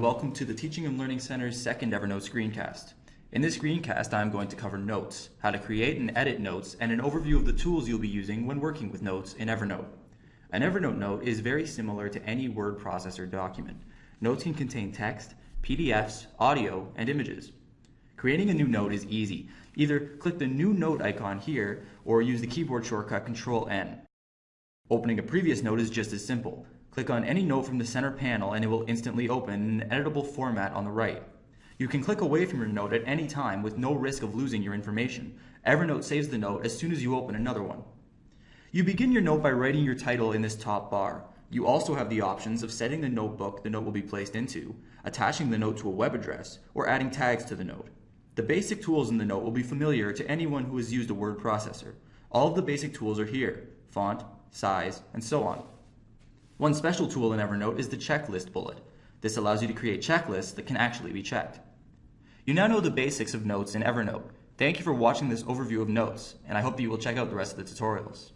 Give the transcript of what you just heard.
welcome to the Teaching and Learning Center's second Evernote screencast. In this screencast, I'm going to cover notes, how to create and edit notes, and an overview of the tools you'll be using when working with notes in Evernote. An Evernote note is very similar to any word processor document. Notes can contain text, PDFs, audio, and images. Creating a new note is easy. Either click the new note icon here or use the keyboard shortcut Control N. Opening a previous note is just as simple. Click on any note from the center panel and it will instantly open in an editable format on the right. You can click away from your note at any time with no risk of losing your information. Evernote saves the note as soon as you open another one. You begin your note by writing your title in this top bar. You also have the options of setting the notebook the note will be placed into, attaching the note to a web address, or adding tags to the note. The basic tools in the note will be familiar to anyone who has used a word processor. All of the basic tools are here, font, size, and so on. One special tool in Evernote is the checklist bullet. This allows you to create checklists that can actually be checked. You now know the basics of notes in Evernote. Thank you for watching this overview of notes, and I hope that you will check out the rest of the tutorials.